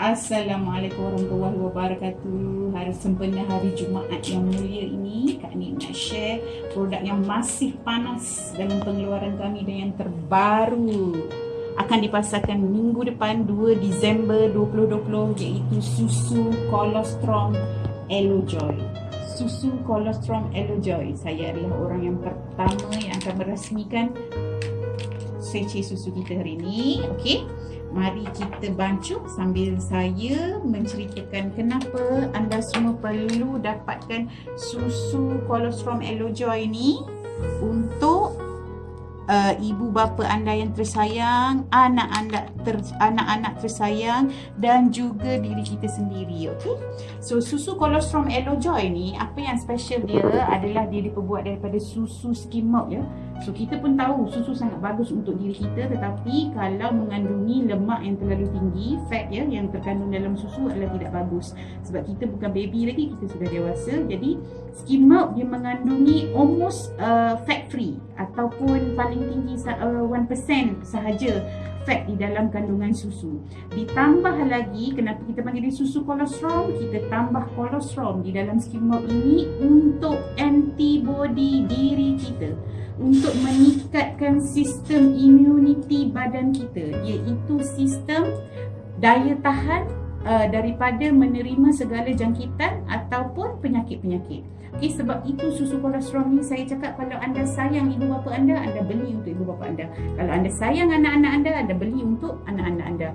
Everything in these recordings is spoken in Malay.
Assalamualaikum warahmatullahi wabarakatuh. Hari sempena hari Jumaat yang mulia ini Kak Nik nak share produk yang masih panas Dalam pengeluaran kami dan yang terbaru. Akan dipasarkan minggu depan 2 Disember 2020 Iaitu susu kolostrum Elojoy Susu kolostrum Elojoy Saya adalah orang yang pertama yang akan merasmikan Seci susu kita hari ini Okay Mari kita bancuh sambil saya menceritakan kenapa anda semua perlu dapatkan susu kolostrum Elojoy ni untuk uh, ibu bapa anda yang tersayang, anak-anak ter, anak-anak tersayang dan juga diri kita sendiri, okey? So susu kolostrum Elojoy ni apa yang special dia adalah dia diperbuat daripada susu skim milk ya. So kita pun tahu susu sangat bagus untuk diri kita tetapi kalau mengandungi lemak yang terlalu tinggi, fat ya yang terkandung dalam susu adalah tidak bagus. Sebab kita bukan baby lagi, kita sudah dewasa. Jadi skim milk dia mengandungi almost uh, fat free ataupun paling tinggi uh, 1% sahaja fat di dalam kandungan susu. Ditambah lagi kenapa kita panggil dia susu kolostrum? Kita tambah kolostrum di dalam skim milk ini untuk antibody diri kita untuk meningkatkan sistem immunity badan kita iaitu sistem daya tahan uh, daripada menerima segala jangkitan ataupun penyakit-penyakit. Okay, sebab itu susu kolostrum ni saya cakap kalau anda sayang ibu bapa anda, anda beli untuk ibu bapa anda. Kalau anda sayang anak-anak anda, anda beli untuk anak-anak anda.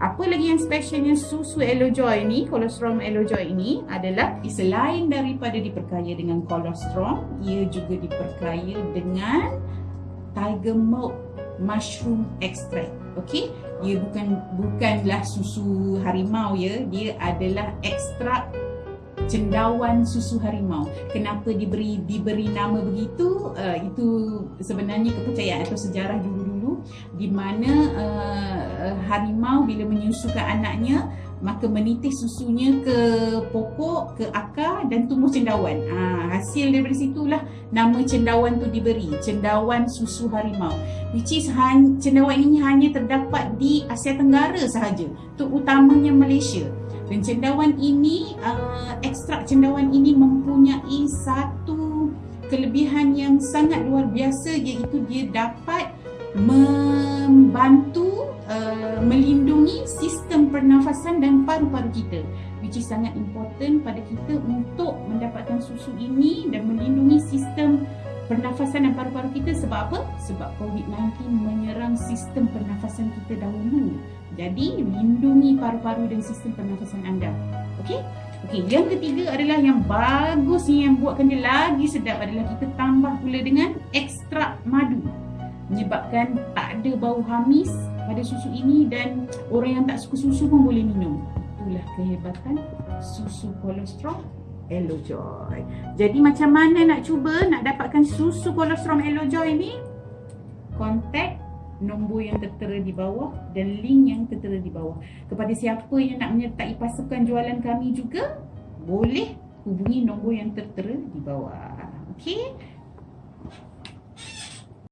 Apa lagi yang specialnya susu Elojoy ni, kolostrum Elojoy ini adalah selain daripada diperkaya dengan kolostrum, ia juga diperkaya dengan tiger milk mushroom extract. Okey, ia bukan bukanlah susu harimau ya, dia adalah ekstrak cendawan susu harimau. Kenapa diberi diberi nama begitu? Uh, itu sebenarnya kepercayaan atau sejarah dulu-dulu di mana uh, harimau bila menyusukan anaknya maka menitis susunya ke pokok, ke akar dan tumbuh cendawan. Ha, hasil daripada situlah nama cendawan tu diberi, cendawan susu harimau. Which is cendawan ini hanya terdapat di Asia Tenggara sahaja, terutamanya Malaysia. Dan cendawan ini, uh, ekstrak cendawan ini mempunyai satu kelebihan yang sangat luar biasa iaitu dia dapat membantu uh, melindungi sistem pernafasan dan paru-paru kita which is sangat important pada kita untuk mendapatkan susu ini dan melindungi sistem pernafasan dan paru-paru kita sebab apa? Sebab COVID-19 menyerang sistem pernafasan kita dahulu. Jadi, lindungi paru-paru dan sistem pernafasan anda. Okey? Okey, yang ketiga adalah yang bagus yang buatkan dia lagi sedap adalah kita tambah pula dengan ekstrak madu. Menyebabkan tak ada bau hamis pada susu ini dan orang yang tak suka susu pun boleh minum. Itulah kehebatan susu kolostrum Elojoy. Jadi macam mana nak cuba nak dapatkan susu kolostrum Elojoy ni? Kontak nombor yang tertera di bawah dan link yang tertera di bawah. Kepada siapa yang nak menyertai pasukan jualan kami juga, boleh hubungi nombor yang tertera di bawah. Okey?